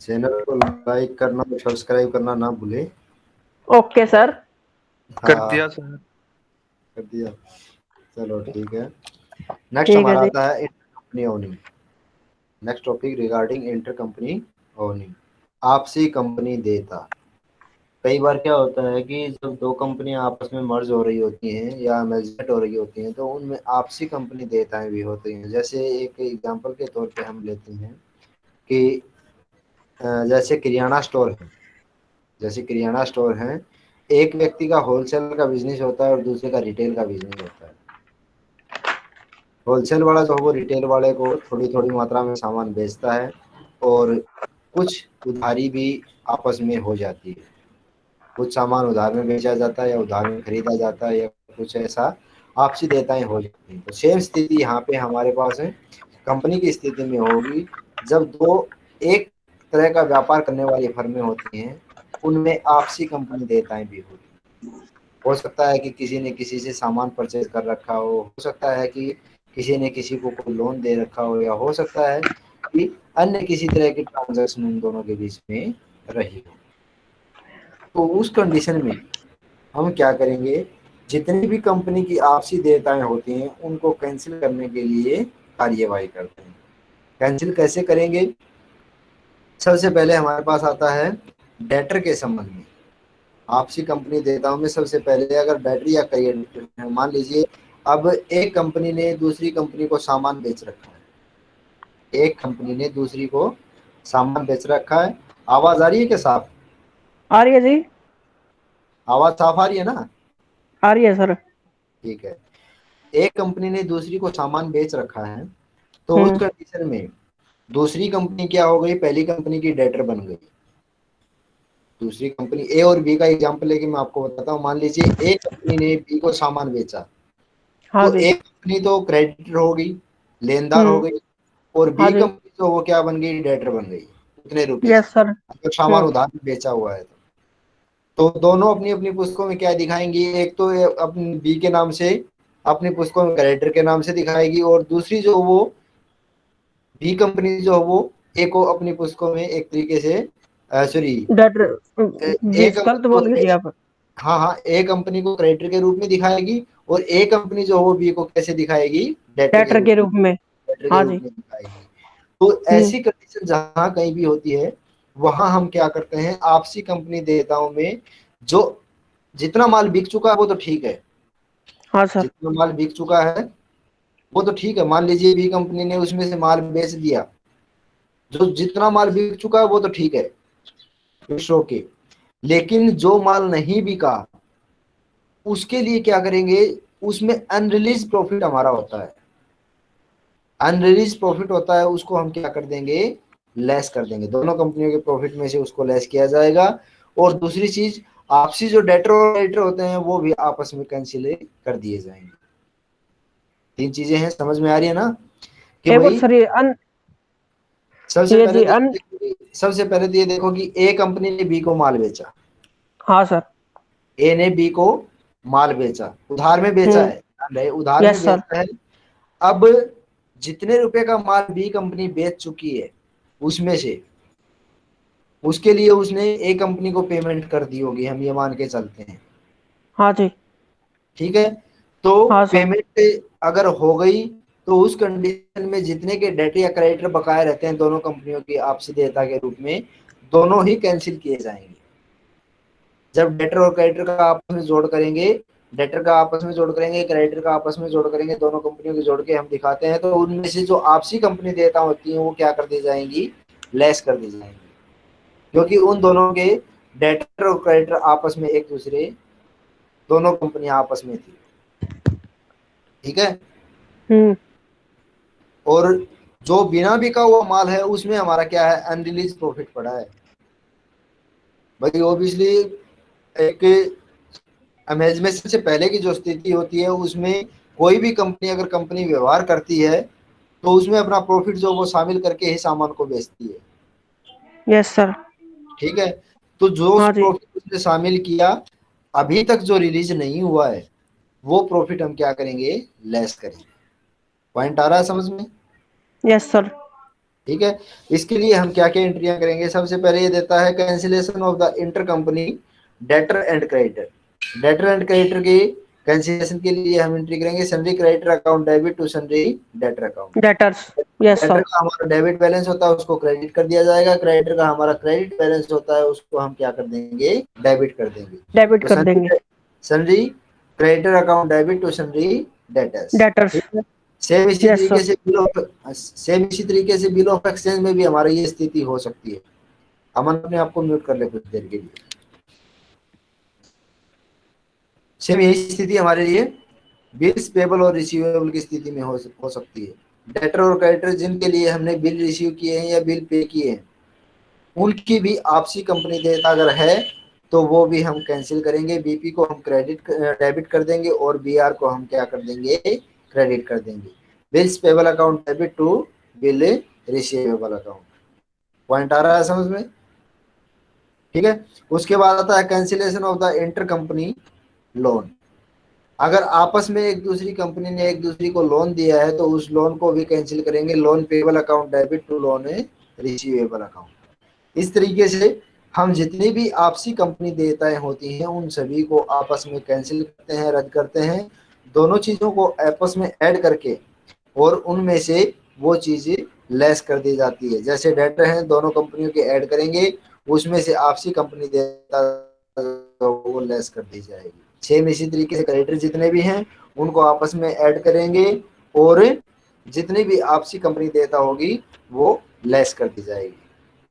Channel को like करना और सब्सक्राइब करना ना भूले। ओके सर कर हाँ दिया सर कर दिया। चलो ठीक है। नेक्स्ट हमारा आता है inter company owing next topic regarding inter company owing आपसी कंपनी देता। कई बार क्या होता है कि जब दो कंपनियाँ आपस में मर्ज हो रही होती हैं या मेजमेंट हो रही होती हैं तो उनमें आपसी कंपनी देताएँ भी होती हैं। जैसे एक एग्जांपल के तौर पे हम लेते हैं कि जैसे किरियाना स्टोर है। जैसे किरियाना स्टोर है, एक व्यक्ति का होलसेल का बिज़नेस होता है और दूसरे का रिटेल का बिज़नेस होता है। होलसेल वाला जो है, वो रिटेल वाले को थोड़ी थोड़ी मात्रा में सामान बेचता है और कुछ उधारी भी आपस में हो जाती है। कुछ सामान उधार में बेचा जाता है या उधार में खरीदा जाता है या कुछ ऐसा आपसी देयताएँ हो जाती हैं। तो सेम स्थिति यहाँ पे हमारे पास है। कंपनी की स्थिति में होगी, जब दो, एक तरह का व्यापार करने वाली फर्में होती हैं, उनमें आपसी कंपनी देयताएँ भी होती हैं। हो सकता है कि किसी ने किसी से सामान परचेज कर रखा हो हो सकता है कि किसी ने किसी को कोई लोन दे रखा हो, या हो सकता है कि अन्य किसी तरह की ट्रांजेक्शन उन दोनों के बीच में रही हो। तो उस कंडीशन में हम क्या करेंगे? जितनी भी कंपनी की आपसी देयताएँ होती हैं, उनको कैंसिल करने के लिए कार्यवाही करते हैं। कैंसिल कैसे करेंगे? सबसे पहले हमारे पास आता है डेटर के संबंध में। आपसी कंपनी देताओं में सबसे पहले अगर बैटरी या है मान लीजिए अब एक कंपनी ने दूसरी कंपनी को सामान बेच रखा है। एक कंपनी ने दूसरी को सामान बेच रखा है। आवाज़ आ रही है क्या साफ़? आ रही है जी। आवाज़ साफ़ आ रही है ना? आ रही है सर। ठीक है। एक कंपनी ने दूसरी को सामान बेच रखा है तो हम्म। उस कंडीशन में दूसरी कंपनी क्या हो गई? पहली कंपनी की डेटर बन गई। दूसरी कंपनी ए और बी का एग्जांपल लेके मैं आपको बताता हूँ। मान लीजिए एक कंपनी ने बी को सामान बेचा। हाँ तो एक कंपनी तो क्रेडिटर हो गई लेनदार हो हम्म। गई और बी हाँ कंपनी तो वो क्या बन गई? डेटर बन गई। उतने रुपए। सर अगर सामान हम्म। उधार में बेचा हुआ है। तो तो दोनों अपनी अपनी पुस्तकों में क्या दिखाएँगी? एक तो अपनी बी के नाम से अपनी पुस्तकों में क्रेडिटर के नाम से दिखाएगी और दूसरी जो वो बी कंपनी जो है वो ए को अपनी पुस्तकों में एक तरीके से सॉरी गलत बोल गए आप? हाँ हाँ ए कंपनी को क्रेडिटर के रूप में दिखाएगी और ए कंपनी जो है वो बी को कैसे दिखाएगी? डेटर के रूप में। हाँ जी। तो ऐसी कंडीशन जहाँ कहीं भी होती है वहाँ हम क्या करते हैं? आपसी कंपनी देताओं में जो जितना माल बिक चुका है वो तो ठीक है। हाँ सर। जितना माल बिक चुका है वो तो ठीक है, मान लीजिए बी कंपनी ने उसमें से माल बेच दिया। जो जितना माल बिक चुका है, वो तो ठीक है इट्स ओके लेकिन जो माल नहीं बिका, उसके लिए क्या करेंगे, उसमें अनरिलीज प्रॉफिट हमारा होता है। अनरिलीज प्रॉफिट होता है, उसको हम क्या कर देंगे लेस कर देंगे। दोनों कंपनियों के प्रॉफिट में से उसको लेस किया जाएगा। और दूसरी चीज़, आपसी जो डेटर और क्रेडिटर होते हैं, वो भी आपस में कैंसिल कर दिए जाएँगे। तीन चीज़ें हैं समझ में आ रही है ना? कि भाई अन सबसे पहले अन- सबसे पहले तो ये देखो कि ए कंपनी ने बी को माल बेचा। हाँ सर ए ने बी को माल बेचा। उधार में बेचा हम्म। है उधार में बेचा है। अब जितने रुपए का माल बी कंपनी बेच चुकी है उसमें से उसके लिए उसने ए कंपनी को पेमेंट कर दी होगी हम ये मान के चलते हैं। हाँ जी। ठीक है? तो हाँ, पेमेंट अगर हो गई तो उस कंडीशन में जितने के डेट या क्रेडिटर बकाया रहते हैं दोनों कंपनियों की आपसी देयता के रूप में, दोनों ही कैंसिल किए जाएँगे। जब डेटर और क्रेडिटर का आपस में जोड़ करेंगे डेटर का आपस में जोड़ करेंगे क्रेडिटर का आपस में जोड़ करेंगे, दोनों कंपनियों के जोड़ के हम दिखाते हैं तो उनमें से जो आपसी कंपनी देयता होती है, वो क्या कर दी जाएँगी? लेस कर दी जाएँगी। क्योंकि उन दोनों के डेटर और क्रेडिटर आपस में एक दूसरे, दोनों कंपनियाँ आपस में थी। ठीक है? हम्म। और जो बिना बिका हुआ माल है उसमें हमारा क्या है? अनरिलीज प्रॉफिट पड़ा है। भाई ओबियसली एक अमेजमेंट से पहले की जो स्थिति होती है उसमें कोई भी कंपनी अगर कंपनी व्यवहार करती है तो उसमें अपना प्रॉफिट जो वो शामिल करके ही सामान को बेचती है। यस सर ठीक है? तो जो हाँ प्रॉफिट उसने शामिल किया अभी तक जो रिलीज़ नहीं हुआ है वो प्रॉफिट हम क्या करेंगे? लेस करेंगे। पॉइंट आ रहा है समझ में? यस सर ठीक है? इसके लिए हम क्या क्या एंट्रियाँ करेंगे? सबसे पहले ये देता है cancellation of the inter company debtor and creditor debtor and creditor की कैंसिलेशन के लिए हम एंट्री करेंगे sundry creditor account debit to sundry debtor account debtors yes debtor का हमारा डेबिट बैलेंस होता है उसको क्रेडिट कर दिया जाएगा। क्रेडिटर का हमारा क्रेडिट बैलेंस होता है उसको हम क्या कर देंगे? डेबिट कर देंगे। डेबिट तो कर देंगे। Sundry creditor account debit to sundry debtors debtors same इसी yes, तरीके से बिल ऑफ़ सेम इसी तरीके से बिल ऑफ़ एक्सचेंज में भी हमारी ये स्थिति हो सकती है। अमन अपने आप को म्यूट कर ले कुछ देर के लिए। सेम यही स्थिति हमारे लिए बिल्स पेबल और रिसीवेबल की स्थिति में हो, हो सकती है। डेटर और क्रेडिटर जिनके लिए हमने बिल रिसीव किए हैं या बिल पे किए हैं उनकी भी आपसी कंपनी देता अगर है तो वो भी हम कैंसिल करेंगे बीपी को हम क्रेडिट डेबिट कर देंगे और बीआर को हम क्या कर देंगे क्रेडिट कर देंगे। Bills payable account debit to bill receivable account point आ रहा है समझ में? ठीक है? उसके बाद आता है cancellation of the inter company loan अगर आपस में एक दूसरी कंपनी ने एक दूसरी को लोन दिया है तो उस लोन को भी कैंसिल करेंगे। Loan payable account debit to loan receivable account इस तरीके से हम जितनी भी आपसी कंपनी देयताएँ होती हैं, उन सभी को आपस में कैंसिल करते हैं, रद्द करते हैं। दोनों चीज़ों को आपस में ऐड करके और उनमें से वो चीज़ें लेस कर दी जाती है। जैसे डेटर हैं, दोनों कंपनियों के ऐड करेंगे, उसमें से आपसी कंपनी देता वो लेस कर दी जाएगी। सेम इसी तरीके से क्रेडिटर जितने भी हैं, उनको आपस में ऐड करेंगे और जितनी भी आपसी कंपनी देता होगी, वो लेस कर दी जाएगी।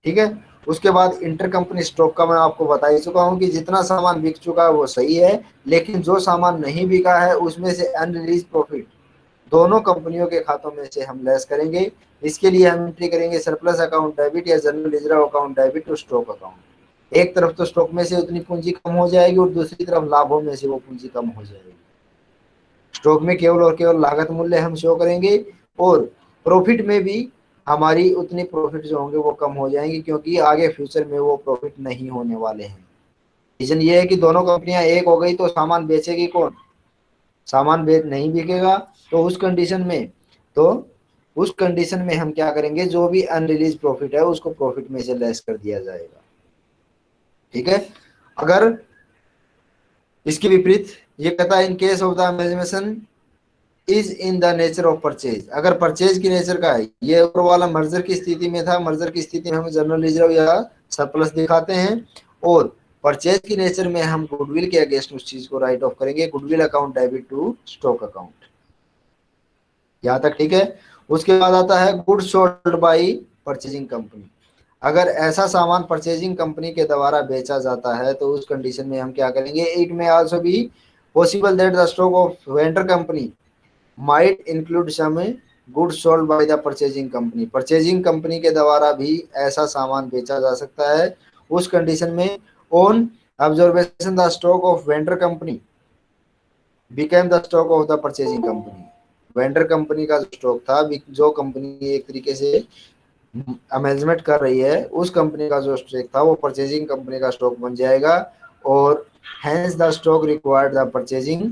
ठीक है? उसके बाद इंटर कंपनी स्टॉक का मैं आपको बता ही चुका हूँ कि जितना सामान बिक चुका है वो सही है, लेकिन जो सामान नहीं बिका है, उसमें से अनरिलीज प्रॉफिट दोनों कंपनियों के खातों में से हम लेस करेंगे। इसके लिए हम एंट्री करेंगे सरप्लस अकाउंट डेबिट या जनरल रिज़र्व अकाउंट डेबिट और स्टॉक अकाउंट एक तरफ़ तो स्टॉक में से उतनी पूंजी कम हो जाएगी और दूसरी तरफ़ लाभों में से वो पूंजी कम हो जाएगी। स्टॉक में केवल और केवल लागत मूल्य हम शो करेंगे और प्रॉफिट में भी हमारी उतनी प्रॉफिट जो होंगे वो कम हो जाएँगे क्योंकि आगे फ्यूचर में वो प्रॉफिट नहीं होने वाले हैं। रीजन ये है कि दोनों कंपनियाँ एक हो गई तो सामान बेचेगी कौन? सामान बेच नहीं बिकेगा तो उस कंडीशन में तो उस कंडीशन में हम क्या करेंगे? जो भी अनरिलीज प्रॉफिट है, उसको प्रॉफिट में से लेस कर दिया जाएगा। ठीक है? अगर इसके विपरीत ये कहता है in case of the amalgamation is in the nature of purchase अगर परचेज की नेचर का है, ये ऊपर वाला मर्जर की स्थिति में था मर्जर की स्थिति में हम जनरल रिज़र्व या सरप्लस दिखाते हैं, और परचेज की नेचर में हम गुडविल के अगेंस्ट उस चीज़ को राइट ऑफ़ करेंगे goodwill account debit to stock account यहाँ तक ठीक है? उसके बाद आता है good sold by purchasing company अगर ऐसा सामान परचेजिंग कंपनी के द्वारा बेचा जाता है तो उस कंडीशन में हम क्या करेंगे? It may also be possible that the stock of vendor company might include some good sold by the purchasing company purchasing company के द्वारा भी ऐसा सामान बेचा जा सकता है। उस कंडीशन में on observation the stock of vendor company became the stock of the purchasing company vendor company का स्टॉक था जो कंपनी एक तरीके से अमेजमेंट कर रही है, उस कंपनी का जो स्टॉक था, वो परचेजिंग कंपनी का स्टॉक बन जाएगा और hence the stock required the purchasing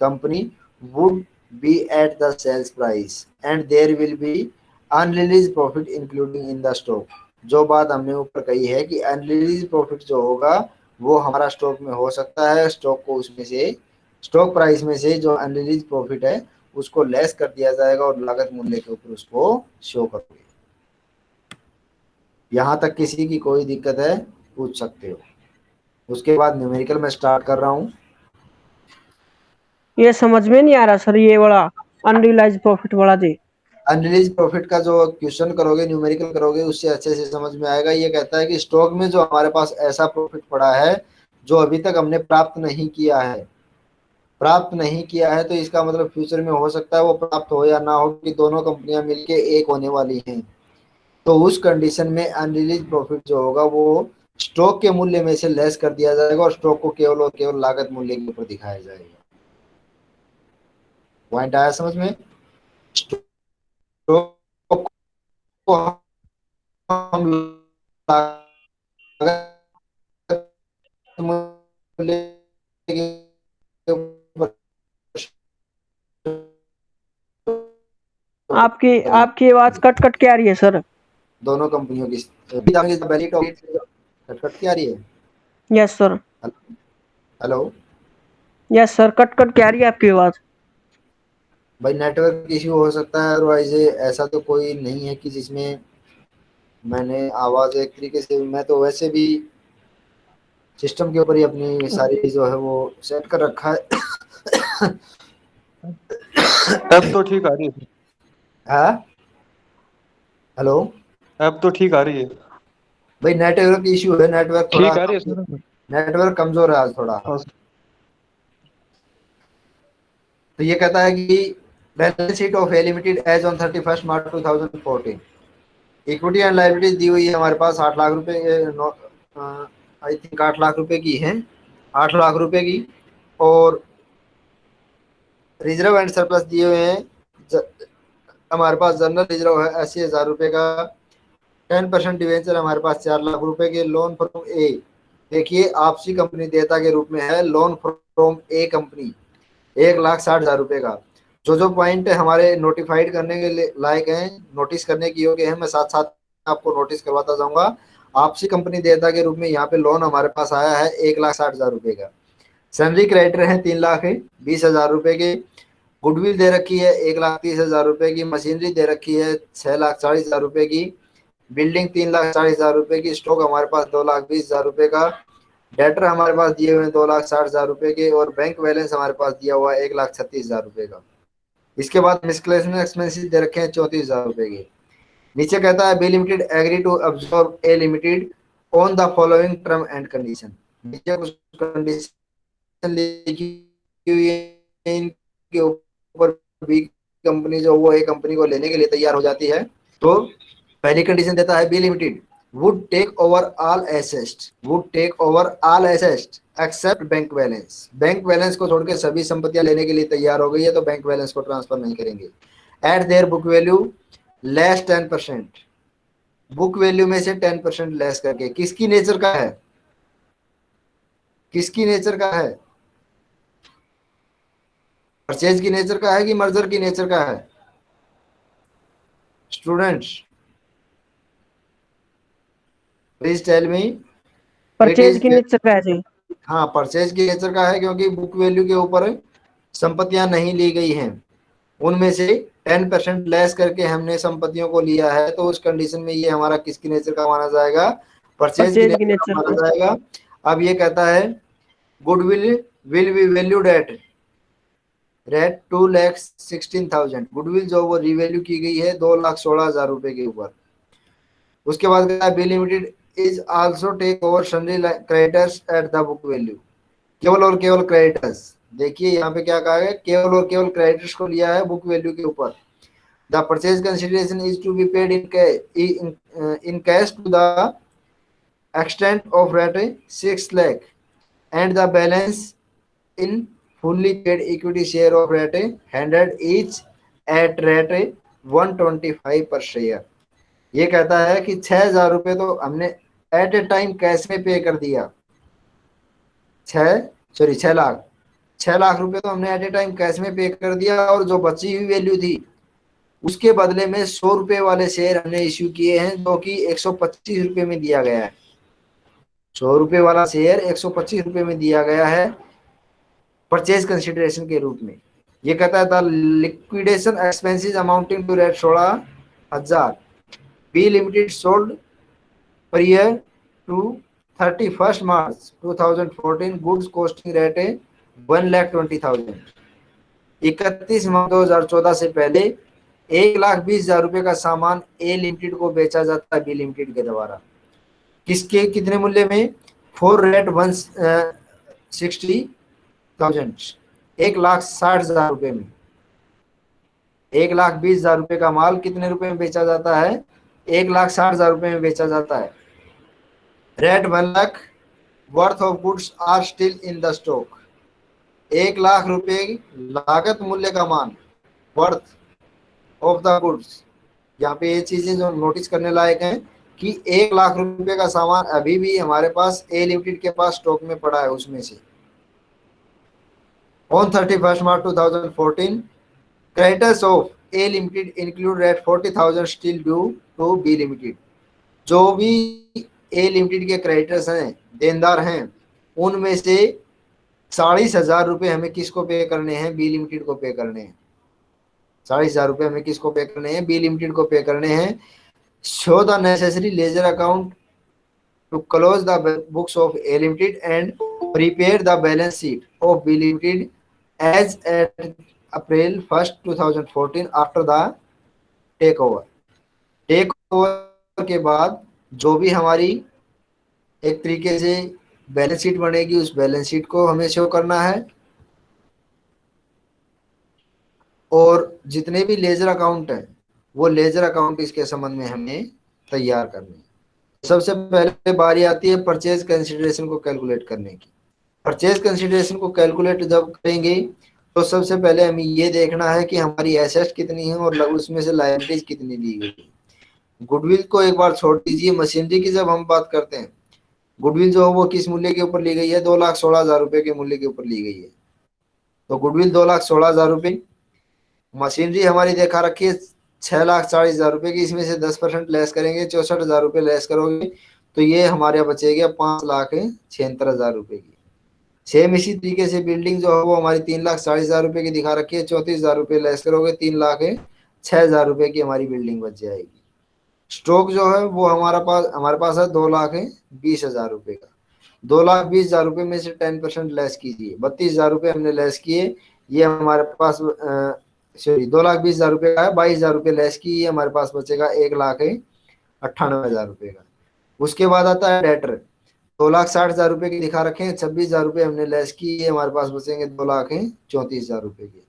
company would be at the sales price, and there will be unreleased profit including in the stock. जो बात हमने ऊपर कही है कि अनरिलीज प्रॉफिट जो होगा, वो हमारा स्टॉक में हो सकता है। स्टॉक को उसमें से स्टॉक प्राइस में से जो अनरिलीज प्रॉफिट है, उसको लेस कर दिया जाएगा और लागत मूल्य के ऊपर उसको शो करोगे। यहाँ तक किसी की कोई दिक्कत है, पूछ सकते हो। उसके बाद न्यूमेरिकल में स्टार्ट कर रहा हूँ। ये समझ में नहीं आ रहा सर, ये वाला अनरियलाइज प्रॉफिट वाला जी। अनरिलीज प्रॉफिट का जो क्वेश्चन करोगे न्यूमेरिकल करोगे, उससे अच्छे से समझ में आएगा। ये कहता है कि स्टॉक में जो हमारे पास ऐसा प्रॉफिट पड़ा है, जो अभी तक हमने प्राप्त नहीं किया है, प्राप्त नहीं किया है तो इसका मतलब फ्यूचर में हो सकता है वो प्राप्त हो या ना हो, कि दोनों कंपनियाँ मिलके एक होने वाली हैं। तो उस कंडीशन में अनरिलीज प्रॉफिट जो होगा, वो स्टॉक के मूल्य में से लेस कर दिया जाएगा और स्टॉक को केवल और केवल लागत मूल्य के ऊपर दिखाया जाएगा। पॉइंट आया समझ में? आपकी आपकी आवाज़ कट कट के आ रही है सर। दोनों कंपनियों की कट क्या रही है? Yes sir hello? Yes sir cut cut क्या रही है आपकी आवाज़। भाई नेटवर्क इश्यू हो सकता है अदरवाइज़ ऐसा तो कोई नहीं है कि जिसमें मैंने आवाज़ एक तरीके से मैं तो वैसे भी सिस्टम के ऊपर ही अपनी सारी जो है वो सेट कर रखा है। अब तो ठीक आ रही है। हाँ? हेलो अब तो ठीक आ रही है। भाई नेटवर्क इशू है नेटवर्क थोड़ा ठीक आ रही है नेटवर्क कमज़ोर है आज थोड़ा। हाँ। तो ये कहता है कि balance sheet of A limited as on thirty first March two thousand fourteen equity and liabilities दी हुई है हमारे पास आठ लाख रुपए आई थिंक आठ लाख रुपए की है। आठ लाख रुपए की और रिज़र्व एंड सरप्लस दिए हुए हैं। हमारे पास जनरल रिज़र्व है, अस्सी हज़ार रुपये का। टेन परसेंट डिवेंचर हमारे पास चार लाख रुपए के। लोन फ्रॉम ए देखिए, आपसी कंपनी देता के रूप में है। लोन फ्रॉम ए कंपनी एक लाख साठ हज़ार रुपये का। जो जो पॉइंट हमारे नोटिफाइड करने के लायक हैं नोटिस करने की योग्य है, मैं साथ साथ आपको नोटिस करवाता जाऊँगा। आपसी कंपनी देता के रूप में यहाँ पे लोन हमारे पास आया है, एक लाख साठ हज़ार रुपये का। सैलरी क्रेडिटर है, तीन लाख बीस हज़ार रुपये के। गुडविल दे रखी है, एक लाख तीस हज़ार रुपये की। मशीनरी दे रखी है छः लाख चालीस हज़ार रुपये की। बिल्डिंग तीन लाख चालीस हज़ार रुपये की। स्टॉक हमारे पास दो लाख बीस हज़ार रुपये का। डेटर हमारे पास दिए हुए हैं दो लाख साठ हज़ार रुपये के और बैंक बैलेंस हमारे पास दिया हुआ है, एक लाख छत्तीस हज़ार रुपये का। इसके बाद मिसक्लेशन एक्सपेंसिस दे रखे हैं चौंतीस हज़ार रुपये के। नीचे कहता है B limited agree to A limited on the following term and condition नीचे कुछ कंडीशन लिखी ऊपर बी कंपनी जो वो ए कंपनी को लेने के लिए तैयार हो जाती है। तो पहली कंडीशन देता है B limited would take over all assets would take over all assets except bank balance bank balance को छोड़ के सभी संपत्तियाँ लेने के लिए तैयार हो गई है तो बैंक बैलेंस को ट्रांसफ़र नहीं करेंगे। At their book value less ten percent book value में से टेन परसेंट लेस करके। किसकी नेचर का है? किसकी नेचर का है? परचेज की नेचर का है कि मर्जर की नेचर का है? Students please tell me purchase की नेचर का है हाँ परचेज की नेचर का है क्योंकि बुक वैल्यू के ऊपर संपत्तियाँ नहीं ली गई हैं। उनमें से टेन परसेंट लेस करके हमने संपत्तियों को लिया है तो उस कंडीशन में ये हमारा किसकी नेचर का माना जाएगा? परचेज की नेचर का माना जाएगा। अब ये कहता है goodwill will be valued at rate two lakh sixteen thousand goodwill जो वो रिवैल्यू की गई है दो लाख सोलह हज़ार रुपए के ऊपर। उसके बाद कहता है B limited is also take over sundry creditors at the book value केवल और केवल क्रेडिटर्स देखिए यहाँ पे क्या कहा है केवल और केवल क्रेडिटर्स को लिया है बुक वैल्यू के ऊपर. The purchase consideration is to be paid in in cash to the extent of rate 6 lakh and the balance in fully paid equity share of rate 100 each at rate 125 per share. ये कहता है कि छह हज़ार रुपए तो हमने eight ए time cash में पे कर दिया? सॉरी छह लाख। छह लाख रुपए तो हमने एट ए टाइम कैश में पे कर दिया और जो बची हुई वैल्यू थी, उसके बदले में सौ रुपए वाले शेयर हमने इश्यू किए हैं जो कि एक सौ पच्चीस रुपए में दिया गया है। सौ रुपए वाला शेयर एक सौ पच्चीस रुपए में दिया गया है परचेज कंसिडरेशन के रूप में। ये कहता the liquidation expenses amounting to rate सोलह हज़ार। B limited sold to thirty first March two thousand fourteen goods costing rate है वन लैख ट्वेंटी थाउज़ेंड इकतीस मार्च दो हज़ार चौदह से पहले एक लाख बीस हज़ार रुपए का सामान ए लिमिटेड को बेचा जाता है बी लिमिटेड के द्वारा। किसके, कितने मूल्य में? Four rate one sixty thousand एक लाख साठ हज़ार रुपए में। एक लाख बीस हज़ार रुपए का माल कितने रुपए में बेचा जाता है? एक लाख साठ हज़ार रुपए में बेचा जाता है। Rate one lakh worth of goods are still in the stock एक लाख रुपए लागत मूल्य का मान वर्थ ऑफ़ द गुड्स यहाँ पे ये चीज़ें जो नोटिस करने लायक हैं कि एक लाख रुपए का सामान अभी भी हमारे पास ए लिमिटेड के पास स्टॉक में पड़ा है उसमें से। On thirty first March two thousand fourteen creditors of A limited include rate forty thousand still due to B limited जो भी ए लिमिटेड के क्रेडिटर्स हैं, देनदार हैं, उनमें से चालीस हज़ार रुपये हमें किसको पे करने हैं? बी लिमिटेड को पे करने हैं। चालीस हज़ार रुपये हमें किसको पे करने हैं? बी लिमिटेड को पे करने हैं। Show the necessary ledger account to close the books of A limited and prepare the balance sheet of B limited as at April first 2014 after the take over take over के बाद जो भी हमारी एक तरीके से बैलेंस शीट बनेगी, उस बैलेंस शीट को हमें शो करना है। और जितने भी लेजर अकाउंट हैं, वो लेजर अकाउंट इसके संबंध में हमें तैयार करने सबसे पहले बारी आती है परचेज कंसिडरेशन को कैलकुलेट करने की। परचेज कंसिडरेशन को कैलकुलेट जब करेंगे तो सबसे पहले हमें ये देखना है कि हमारी एसेट कितनी है और उसमें से लाइबिलिटीज कितनी दी गई गुडविल को एक बार छोड़ दीजिए मशीनरी की जब हम बात करते हैं। गुडविल जो है वो किस मूल्य के ऊपर ली गई है? दो लाख सोलह हज़ार रुपए के मूल्य के ऊपर ली गई है। तो गुडविल दो लाख सोलह हज़ार रुपये मशीनरी हमारी देखा रखी है, छह लाख चालीस हज़ार रुपए की। इसमें से दस परसेंट लेस करेंगे, चौसठ हज़ार रुपये लेस करोगे तो ये हमारे यहाँ बचेगा पाँच लाख छिहत्तर हज़ार रुपए की। सेम इसी तरीके से बिल्डिंग जो है वो हमारी तीन लाख चालीस हज़ार रुपए की दिखा रखी है, चौतीस हज़ार रुपये लेस करोगे, तीन लाख छह हज़ार रुपए की हमारी बिल्डिंग बच जाएगी। स्टॉक जो है वो हमारा पास, हमारे पास है दो लाख बीस हज़ार रुपए का। दो लाख बीस हज़ार रुपए में से टेन परसेंट लेस कीजिए। बत्तीस हज़ार रुपये हमने लेस किए, ये हमारे पास सॉरी दो लाख बीस हज़ार रुपये का है, बाईस हज़ार रुपये लेस की ये हमारे पास बचेगा एक लाख अट्ठानवे हज़ार रुपये का। उसके बाद आता है डेटर दो लाख साठ हज़ार रुपये की दिखा रखे हैं, छब्बीस हज़ार रुपये हमने लेस की ये हमारे पास बचेंगे दो लाख चौंतीस हज़ार रुपये की।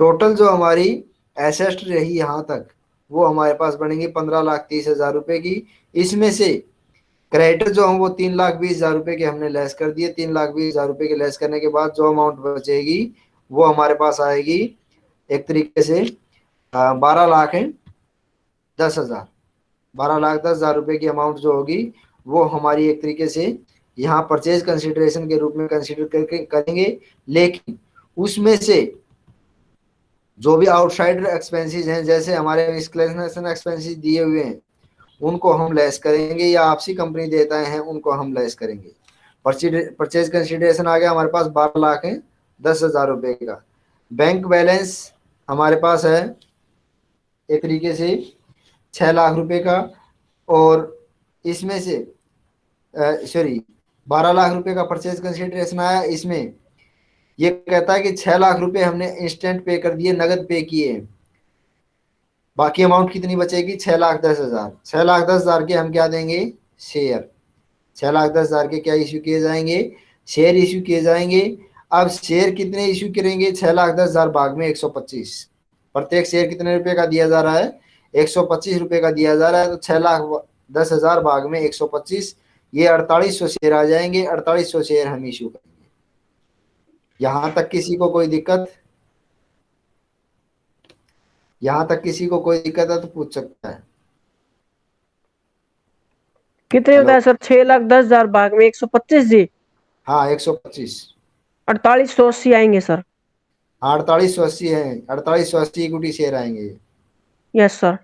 टोटल जो हमारी एसेस्ट रही यहाँ तक वो हमारे पास बनेंगी पंद्रह लाख तीस हज़ार रुपए की। इसमें से क्रेडिटर जो हम वो तीन लाख बीस हज़ार रुपए के हमने लेस कर दिए। तीन लाख बीस हज़ार रुपए के लेस करने के बाद जो अमाउंट बचेगी, वो हमारे पास आएगी एक तरीके से बारह लाख दस हज़ार। बारह लाख दस हज़ार रुपए की अमाउंट जो होगी, वो हमारी एक तरीके से यहाँ परचेज कंसिडरेशन के रूप में कंसिडर करके करेंगे। लेकिन उसमें से जो भी आउटसाइडर एक्सपेंसेस हैं, जैसे हमारे मिसक्लेनेशन एक्सपेंसेस दिए हुए हैं, उनको हम लेस करेंगे या आपसी कंपनी देता है, उनको हम लेस करेंगे। परचेज कंसिडरेशन आ गया हमारे पास बारह लाख है, दस हज़ार रुपये का। बैंक बैलेंस हमारे पास है एक तरीके से छः लाख रुपए का, और इसमें से सॉरी बारह लाख रुपए का परचेज कंसिडरेशन आया, इसमें ये कहता है कि छह लाख रुपए हमने इंस्टेंट पे कर दिए, नगद पे किए। बाकी अमाउंट कितनी बचेगी? छह लाख दस हज़ार। छह लाख दस हज़ार के हम क्या देंगे? शेयर छह लाख दस हज़ार के क्या इश्यू किए जाएँगे? शेयर इश्यू किए जाएँगे। अब शेयर कितने इश्यू करेंगे? छह लाख दस हज़ार भाग में एक सौ पच्चीस। प्रत्येक शेयर कितने रुपए का दिया जा रहा है? एक सौ पच्चीस रुपए का दिया जा रहा है तो छह लाख दस हज़ार भाग में एक सौ पच्चीस। ये अड़तालीस सौ शेयर आ जाएँगे। अड़तालीस सौ शेयर हम इश्यू करेंगे। यहाँ तक किसी को कोई दिक्कत? यहाँ तक किसी को कोई दिक्कत है तो पूछ सकता है। कितने होता है सर? छह लाख दस हज़ार भाग में एक सौ पच्चीस जी। हाँ एक सौ पच्चीस। अड़तालीस सौ अस्सी आएँगे सर। हाँ अड़तालीस सौ अस्सी है। अड़तालीस सौ अस्सी इक्विटी शेयर आएँगे। Yes sir.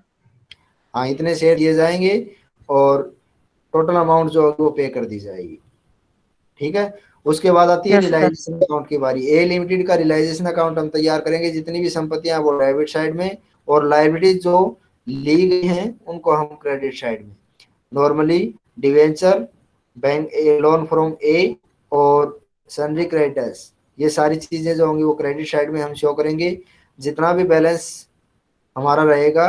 हाँ इतने शेयर दिए जाएँगे और टोटल अमाउंट जो होगी वो पे कर दी जाएगी। ठीक है? उसके बाद आती है रिलाइजेशन अकाउंट की बारी। ए लिमिटेड का रिलाइजेशन अकाउंट हम तैयार करेंगे जितनी भी संपत्तियाँ वो डेबिट साइड में और लाइबिलिटी जो ली गई हैं उनको हम क्रेडिट साइड में। Normally debenture bank a loan from A और सनरी क्रेडिटर्स ये सारी चीज़ें जो होंगी वो क्रेडिट साइड में हम शो करेंगे। जितना भी बैलेंस हमारा रहेगा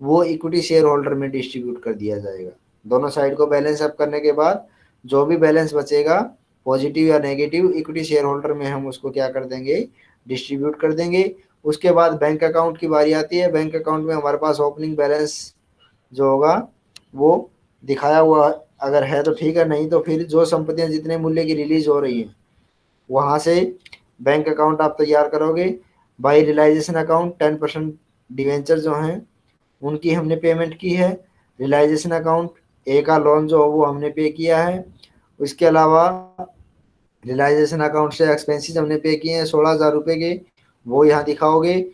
वो इक्विटी शेयर होल्डर में डिस्ट्रीब्यूट कर दिया जाएगा। दोनों साइड को बैलेंस अप करने के बाद जो भी बैलेंस बचेगा पॉजिटिव या नेगेटिव इक्विटी शेयर होल्डर में हम उसको क्या कर देंगे? डिस्ट्रीब्यूट कर देंगे। उसके बाद बैंक अकाउंट की बारी आती है। बैंक अकाउंट में हमारे पास ओपनिंग बैलेंस जो होगा, वो दिखाया हुआ अगर है तो ठीक है, नहीं तो फिर जो संपत्तियाँ जितने मूल्य की रिलीज़ हो रही हैं, वहाँ से बैंक अकाउंट आप तैयार करोगे। By realisation account, ten percent debenture जो हैं, उनकी हमने पेमेंट की है। रिलाइजेशन अकाउंट ए का लोन जो वो हमने पे किया है। उसके अलावा रिलाइजेशन अकाउंट से एक्सपेंसेस हमने पे किए हैं, सोलह हज़ार रुपये के, वो यहाँ दिखाओगे।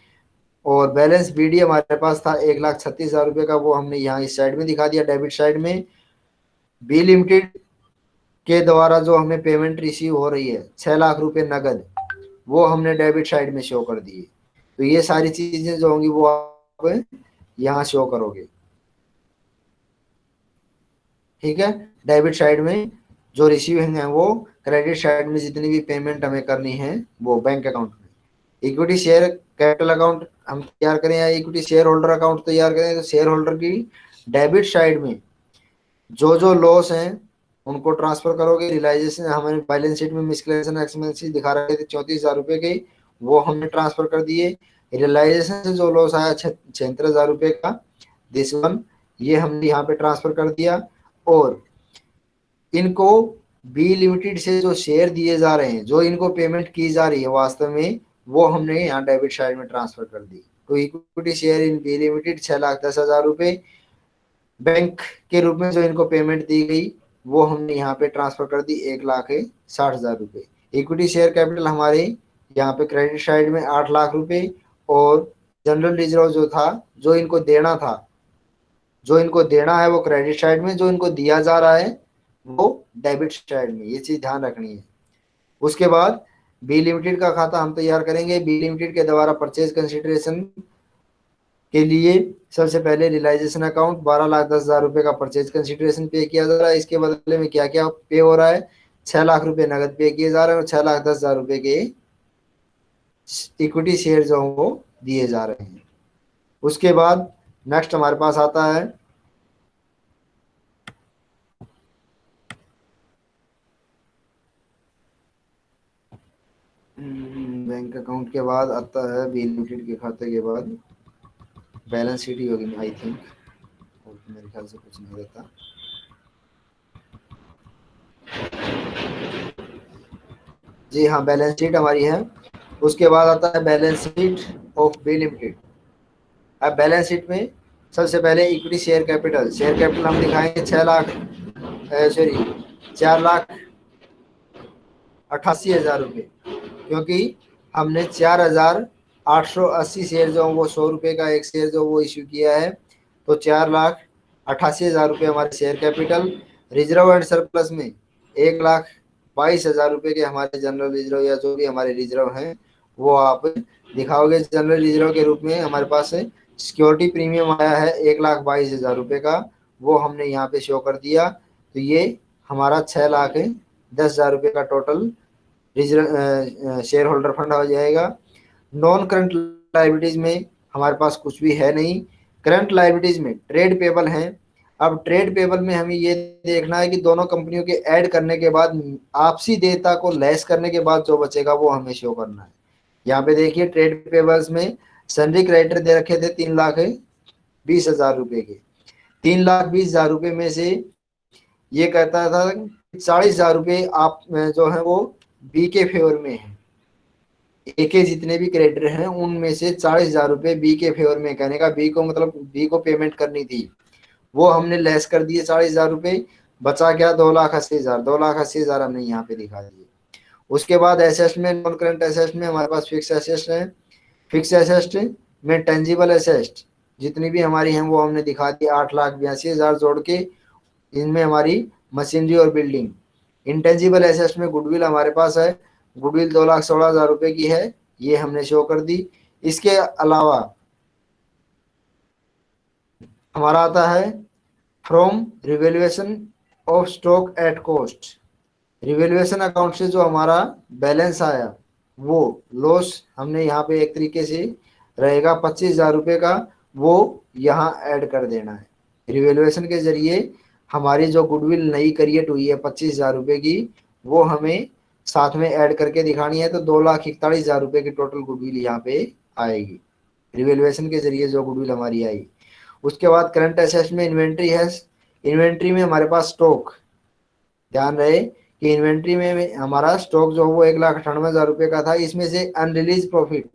और बैलेंस बीडी हमारे पास था एक लाख छत्तीस हज़ार रुपये का, वो हमने यहाँ इस साइड में दिखा दिया डेबिट साइड में। बी लिमिटेड के द्वारा जो हमें पेमेंट रिसीव हो रही है, छह लाख रुपए नगद, वो हमने डेबिट साइड में शो कर दिए। तो ये सारी चीज़ें जो होंगी, वो आप यहाँ शो करोगे। ठीक है? डेबिट साइड में जो रिसीविंग है वो क्रेडिट साइड में जितनी भी पेमेंट हमें करनी है, वो बैंक अकाउंट में। इक्विटी शेयर कैपिटल अकाउंट हम तैयार करें या इक्विटी शेयर होल्डर अकाउंट तैयार करें तो शेयर होल्डर की डेबिट साइड में जो जो लॉस हैं, उनको ट्रांसफ़र करोगे रियलाइजेशन हमारे बैलेंस शीट में मिसकलेशन एक्सपेंसिस दिखा रहे थे चौंतीस हज़ार रुपए के, वो हमने ट्रांसफ़र कर दिए। रियलाइजेशन से जो लॉस आया छिहत्तर हज़ार रुपए का दिस वन ये हमने यहाँ पे ट्रांसफ़र कर दिया। और इनको बी लिमिटेड से जो शेयर दिए जा रहे हैं, जो इनको पेमेंट की जा रही है वास्तव में, वो हमने यहाँ डेबिट साइड में ट्रांसफ़र कर दी। तो equity share in B limited छह लाख दस हज़ार रुपए बैंक के रूप में जो इनको पेमेंट दी गई, वो हमने यहाँ पे ट्रांसफ़र कर दी एक लाख साठ हज़ार रुपए। इक्विटी शेयर कैपिटल हमारे यहाँ पे क्रेडिट साइड में आठ लाख रुपए और जनरल रिज़र्व जो था, जो इनको देना था, जो इनको देना है वो क्रेडिट साइड में, जो इनको दिया जा रहा है वो डेबिट साइड में, ये चीज़ ध्यान रखनी है। उसके बाद बी लिमिटेड का खाता हम तैयार करेंगे। बी लिमिटेड के द्वारा परचेज कंसिडरेशन के लिए सबसे पहले रिलाइजेशन अकाउंट बारह लाख दस हज़ार रुपए का परचेज कंसिडरेशन पे किया जा रहा है। इसके बदले में क्या क्या पे हो रहा है? छह लाख रुपए नगद पे किए जा रहे हैं और छह लाख दस हज़ार रुपए के इक्विटी शेयर जो वो दिए जा रहे हैं। उसके बाद नेक्स्ट हमारे पास आता है बैंक अकाउंट के बाद आता है बी लिमिटेड के खाते के बाद। बैलेंस शीट ही होगी आई थिंक मेरे ख्याल से कुछ नहीं रहता। जी हाँ बैलेंस शीट हमारी है। उसके बाद आता है balance sheet of B limited अब बैलेंस शीट में सबसे पहले equity share capital share capital हम दिखाएँगे छह लाख सॉरी चार लाख अट्ठासी हज़ार रुपये क्योंकि हमने चार हज़ार आठ सौ अस्सी शेयर जो वो सौ रुपये का एक शेयर जो वो इश्यू किया है। तो चार लाख अट्ठासी हज़ार रुपये हमारे share capital reserve and surplus में एक लाख बाईस हज़ार रुपये के हमारे जनरल रिज़र्व या जो भी हमारे रिज़र्व हैं, वो आप दिखाओगे जनरल रिज़र्व के रूप में हमारे पास सिक्योरिटी प्रीमियम आया है एक लाख बाईस हज़ार रुपये का, वो हमने यहाँ पे शो कर दिया। तो ये हमारा छः लाख दस हज़ार रुपये का total reserve share holder fund हो जाएगा। नॉन करंट लाइबिलिटीज में हमारे पास कुछ भी है नहीं। करंट लाइबिलिटीज में ट्रेड पेबल हैं। अब ट्रेड पेबल में हमें ये देखना है कि दोनों कंपनियों के ऐड करने के बाद, आपसी देयता को लेस करने के बाद जो बचेगा वो हमें शो करना है। यहाँ पे देखिए ट्रेड पेबल्स में सनरी क्रेडिटर दे रखे थे तीन लाख बीस हज़ार रुपए के। तीन लाख बीस हज़ार रुपए में से ये कहता था चालीस हज़ार रुपये आप, जो है वो बी के फेवर में है। ए के जितने भी क्रेडिटर हैं, उनमें से चालीस हज़ार रुपये बी के फेवर में कहने का बी को मतलब बी को पेमेंट करनी थी। वो हमने लेस कर दिए चालीस हज़ार रुपये। बचा क्या? दो लाख अस्सी हज़ार। दो लाख अस्सी हज़ार हमने यहाँ पे दिखा दिए। उसके बाद एसेस्ट में नॉन करंट एसेस्ट में हमारे पास फिक्स एसेस्ट है। फिक्स एसेस्ट में टेंजिबल एसेस्ट जितनी भी हमारी हैं, वो हमने दिखा दी आठ लाख बयासी हज़ार जोड़ के। इनमें हमारी मशीनरी और बिल्डिंग इंटेंजिबल एसेस्ट में गुडविल हमारे पास है। गुडविल दो लाख सोलह हज़ार रुपए की है। ये हमने शो कर दी। इसके अलावा हमारा आता है from revaluation of stock at cost revaluation account से जो हमारा बैलेंस आया, वो लॉस हमने यहाँ पे एक तरीके से रहेगा पच्चीस हज़ार रुपये का, वो यहाँ ऐड कर देना है। रिवेल्युएशन के ज़रिए हमारी जो गुडविल नई क्रिएट हुई है पच्चीस हज़ार रुपये की, वो हमें साथ में ऐड करके दिखानी है तो दो लाख इकतालीस हज़ार रुपए की टोटल गुडविल यहाँ पे आएगी। रिवेल्युएशन के ज़रिए जो गुडविल हमारी आई। उसके बाद करंट एसेट में इन्वेंट्री है। इन्वेंट्री में हमारे पास स्टॉक ध्यान रहे कि इन्वेंट्री में हमारा स्टॉक जो वो एक लाख अठानवे हज़ार रुपये का था, इसमें से अनरिलीज प्रॉफिट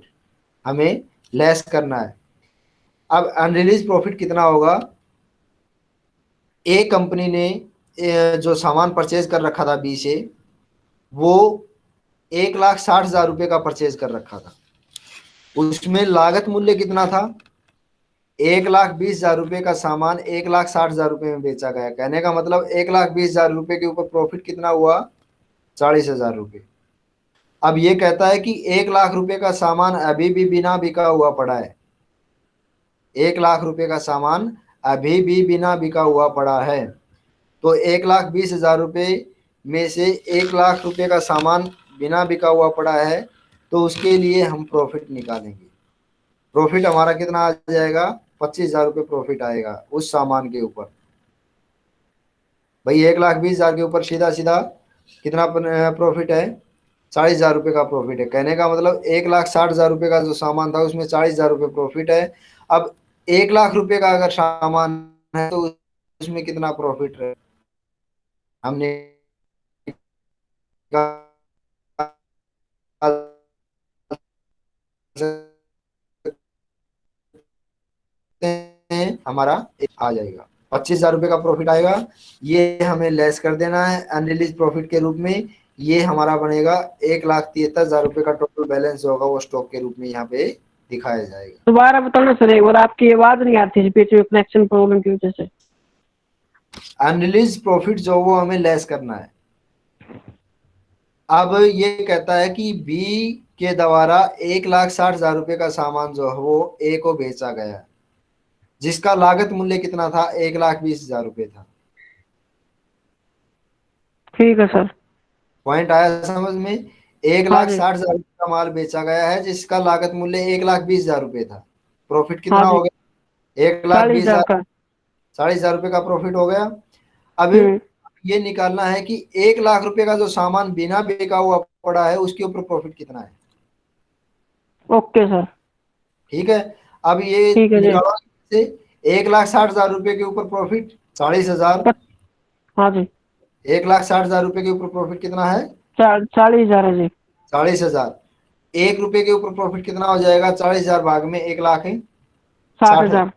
हमें लेस करना है। अब अनरिलीज प्रॉफिट कितना होगा? एक कंपनी ने जो सामान परचेज कर रखा था बी से, वो एक लाख साठ हज़ार रुपये का परचेज कर रखा था। उसमें लागत मूल्य कितना था? एक लाख बीस हज़ार रुपए का सामान एक लाख साठ हज़ार रुपए में बेचा गया। कहने का मतलब एक लाख बीस हज़ार रुपए के ऊपर प्रॉफिट कितना हुआ? चालीस हज़ार रुपये अब ये कहता है कि एक लाख रुपए का सामान अभी भी बिना बिका हुआ पड़ा है। एक लाख रुपये का सामान अभी भी बिना बिका हुआ पड़ा है। तो एक लाख बीस हज़ार रुपये में से एक लाख रुपये का सामान बिना बिका हुआ पड़ा है तो उसके लिए हम प्रॉफिट निकालेंगे। प्रॉफिट हमारा कितना आ जाएगा? पच्चीस हज़ार रुपये प्रॉफिट आएगा उस सामान के ऊपर। भाई, एक लाख बीस हज़ार के ऊपर सीधा सीधा कितना प्रॉफिट है? चालीस हज़ार रुपये का प्रॉफिट है। कहने का मतलब एक लाख साठ हज़ार रुपये का जो सामान था, उसमें चालीस हज़ार रुपये प्रॉफिट है। अब एक लाख रुपए का अगर सामान है तो उसमें कितना प्रॉफिट है हमने हमारा आ जाएगा। पच्चीस हज़ार रुपये का प्रॉफिट आएगा। ये हमें लेस कर देना है। अनरिलीज प्रॉफिट के रूप में ये हमारा बनेगा। एक लाख तिहत्तर हज़ार रुपये का टोटल बैलेंस होगा वो स्टॉक के रूप में यहाँ पे दिखाया जाएगा। दोबारा बताना सर एक बार आपकी आवाज़ नहीं आती थी बीच में कनेक्शन प्रॉब्लम की वजह से। अनरिलीज प्रॉफिट जो वो हमें लेस करना है। अब ये कहता है कि बी के द्वारा एक लाख साठ हज़ार रुपए का सामान जो है वो ए को बेचा गया जिसका लागत मूल्य कितना था? एक लाख बीस हज़ार रुपए था। ठीक है सर। पॉइंट आया समझ में? एक लाख साठ हज़ार का माल बेचा गया है जिसका लागत मूल्य एक लाख बीस हज़ार रुपए था। प्रॉफिट कितना हाँ हो गया? एक लाख बीस हज़ार चालीस हज़ार रुपए का प्रॉफिट हो गया। अब हम्म, ये निकालना है कि एक लाख रुपए का जो सामान बिना बेका हुआ पड़ा है उसके ऊपर प्रॉफिट कितना है? Okay sir. ठीक है? अब ये। निकालो से एक लाख साठ हज़ार रुपए के ऊपर प्रॉफिट चालीस हज़ार। हाँ जी। एक लाख साठ हज़ार रुपए के ऊपर प्रॉफिट कितना है? चालीस हज़ार है जी। चालीस हज़ार। एक रुपए के ऊपर प्रॉफिट कितना हो जाएगा? चालीस हज़ार भाग में एक लाख है। साठ हज़ार।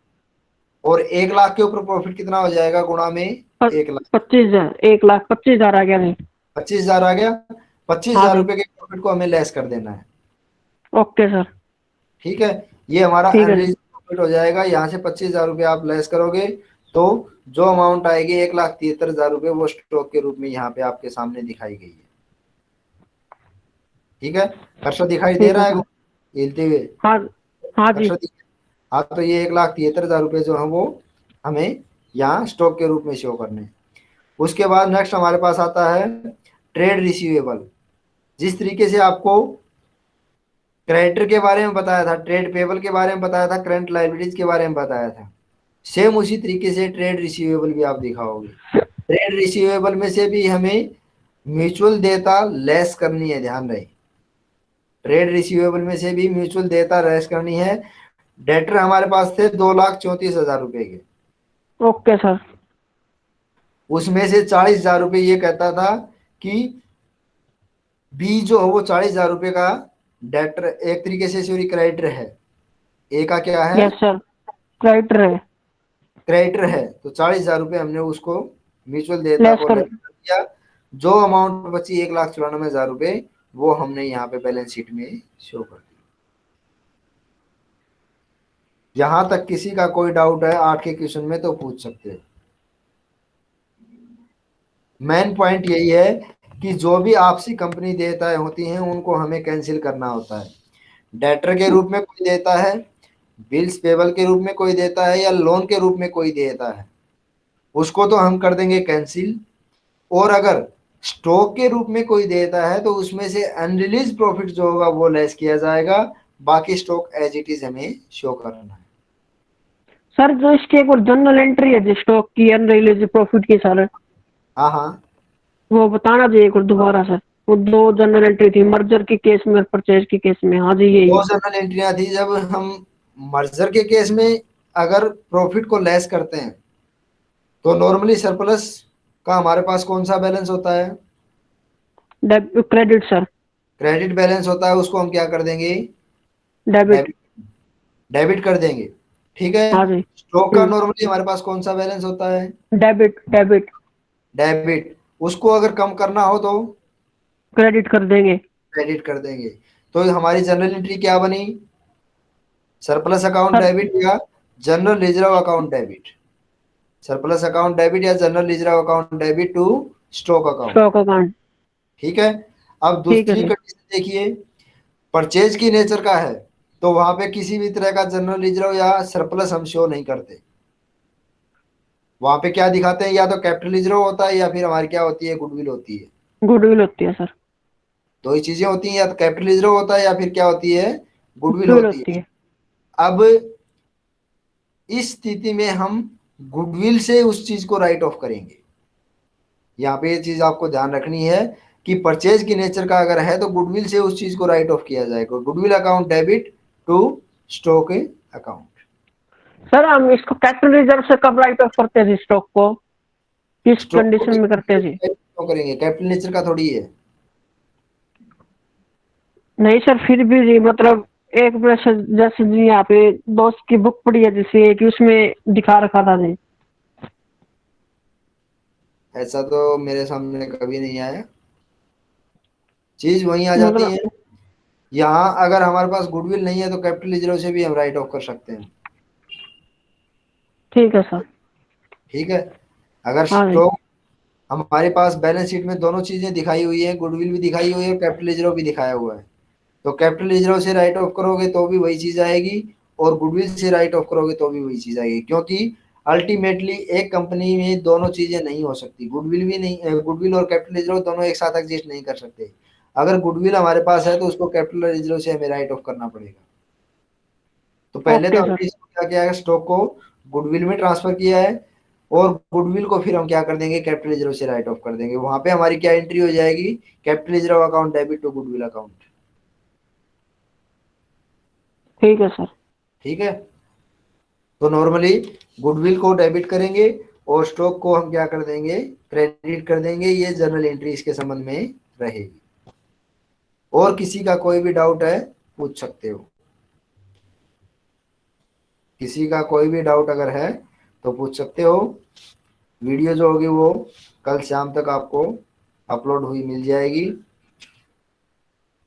और एक लाख के ऊपर प्रॉफिट कितना हो जाएगा गुणा में? एक लाख। पच्चीस हज़ार। एक लाख पच्चीस हज़ार आ गया जी। पच्चीस हज़ार आ गया। पच्चीस हाँ हज़ार। रुपए के प्रॉफिट को हमें लेस कर देना है। Okay sir. ठीक है? ये हमारा प्रॉफिट हो जाएगा। यहाँ से पच्चीस हज़ार रुपये आप लेस करोगे तो जो अमाउंट आएगी एक लाख तिहत्तर हज़ार रुपये वो स्टॉक के रूप में यहाँ पे आपके सामने दिखाई गई है। ठीक है? कर्सर दिखाई दे रहा है। हिलते हुए। हाँ हाँ जी। हाँ तो ये एक लाख तिहत्तर हज़ार रुपये जो है वो हमें यहाँ स्टॉक के रूप में शो करने उसके बाद नेक्स्ट हमारे पास आता है ट्रेड रिसीवेबल जिस तरीके से आपको क्रेडिटर के बारे में बताया था ट्रेड पेबल के बारे में बताया था करंट लाइबिलिटीज के बारे में बताया था सेम उसी तरीके से ट्रेड रिसीवेबल भी आप दिखाओगे। ट्रेड रिसीवेबल में से भी हमें म्यूचुअल देता लेस करनी है ध्यान रहे। ट्रेड रिसीवेबल में से भी म्यूचुअल देता लेस करनी है। डेटर हमारे पास थे दो लाख चौंतीस हज़ार रुपए के। ओके सर उसमें से चालीस हज़ार रुपये ये कहता था कि बी जो है वो चालीस हज़ार रुपये का डेटर एक तरीके से सॉरी क्रेडिटर है। ए का क्या है? यस सर क्रेडिटर है। क्रेडिटर है। तो चालीस हज़ार रुपये हमने उसको म्यूचुअल देता दिया। जो अमाउंट बची एक लाख चौरानवे हज़ार रुपये वो हमने यहाँ पे बैलेंस शीट में शो कर दी। यहाँ तक किसी का कोई डाउट है, आठ के क्वेश्चन में तो पूछ सकते हो। मेन पॉइंट यही है कि जो भी आपसी कंपनी देयताएँ होती हैं, उनको हमें कैंसिल करना होता है। डेटर के रूप में कोई देता है बिल्स पेबल के रूप में कोई देता है, या लोन के रूप में कोई देता है, उसको तो हम कर देंगे कैंसिल और अगर स्टॉक के रूप में कोई देता है तो उसमें से अनरिलीज प्रॉफिट जो होगा वो लेस किया जाएगा। बाकी स्टॉक एज इट इज़ हमें शो करना है। सर जो इसकी एक और जनरल एंट्री है स्टॉक की अनरिलीज प्रॉफिट की सर हाँ हाँ। वो बताना चाहिए एक और दोबारा सर। वो दो जनरल एंट्री थी मर्जर के केस में और परचेज के केस में हाँ जी यही। दो जनरल एंट्रियाँ थी जब हम मर्जर के केस में अगर प्रॉफिट को लेस करते हैं तो नॉर्मली सरप्लस का हमारे पास कौन सा बैलेंस होता है? क्रेडिट सर क्रेडिट बैलेंस होता है उसको हम क्या कर देंगे? डेबिट डेबिट कर देंगे। ठीक है? हाँ स्टॉक का हम्म। नॉर्मली हमारे पास कौन सा बैलेंस होता है? डेबिट डेबिट डेबिट उसको अगर कम करना हो तो? क्रेडिट कर देंगे. क्रेडिट कर देंगे। तो हमारी जनरल एंट्री क्या बनी? सरप्लस अकाउंट डेबिट या general reserve account debit surplus account debit या general reserve account debit to stock account stock account ठीक है? अब दूसरी कंडीशन देखिए। परचेज की नेचर का है तो वहाँ पे किसी भी तरह का जनरल रिज़र्व या सरप्लस हम शो नहीं करते। वहाँ पे क्या दिखाते हैं? या तो कैपिटल रिज़र्व होता है या फिर हमारी क्या होती है? गुडविल होती है। गुडविल होती है सर दो ही चीज़ें होती हैं या तो कैपिटल रिज़र्व होता है या फिर क्या होती है? गुडविल होती होती है। अब इस स्थिति में हम गुडविल से उस चीज़ को राइट ऑफ़ करेंगे। यहाँ पे ये चीज़ आपको ध्यान रखनी है कि परचेज की नेचर का अगर है तो गुडविल से उस चीज़ को राइट ऑफ़ किया जाएगा। Goodwill account debit to stock account sir हम इसको कैपिटल रिज़र्व से कब राइट ऑफ़ करते हैं स्टॉक को? किस कंडीशन में करते हैं जी? करेंगे। कैपिटल नेचर का थोड़ी है। नहीं सर फिर भी जी मतलब एक से जैसे जी यहाँ पे दोस्त की बुक पड़ी है जैसे कि उसमें दिखा रखा था जी। ऐसा तो मेरे सामने कभी नहीं आया। चीज़ वहीं आ जाती मतलब- है। यहाँ अगर हमारे पास गुडविल नहीं है तो कैपिटल रिज़र्व से भी हम राइट ऑफ़ कर सकते हैं। ठीक है सर। ठीक है? अगर हाँ स्टॉक हमारे पास बैलेंस शीट में दोनों चीज़ें दिखाई हुई है गुडविल भी दिखाई हुई है कैपिटल रिज़र्व भी दिखाया हुआ है। तो कैपिटल रिज़र्व से राइट ऑफ़ करोगे तो भी वही चीज़ आएगी और गुडविल से राइट ऑफ़ करोगे तो भी वही चीज़ आएगी क्योंकि अल्टीमेटली एक कंपनी में दोनों चीज़ें नहीं हो सकती गुडविल भी नहीं गुडविल और कैपिटल रिज़र्व दोनों एक साथ एग्जिस्ट नहीं कर सकते। अगर गुडविल हमारे पास है तो उसको कैपिटल रिज़र्व से हमें राइट ऑफ़ करना पड़ेगा। तो पहले तो हमने क्या किया है स्टॉक को गुडविल में ट्रांसफ़र किया है और गुडविल को फिर हम क्या कर देंगे कैपिटल रिज़र्व से राइट ऑफ़ कर देंगे। वहाँ पे हमारी क्या एंट्री हो जाएगी capital reserve account debit to goodwill account. ठीक है सर ठीक है? तो नॉर्मली गुडविल को डेबिट करेंगे और स्टॉक को हम क्या कर देंगे? क्रेडिट कर देंगे, ये जर्नल एंट्री इसके संबंध में रहेगी। और किसी का कोई भी डाउट है, पूछ सकते हो। किसी का कोई भी डाउट अगर है तो पूछ सकते हो। वीडियो जो होगी वो कल शाम तक आपको अपलोड हुई मिल जाएगी।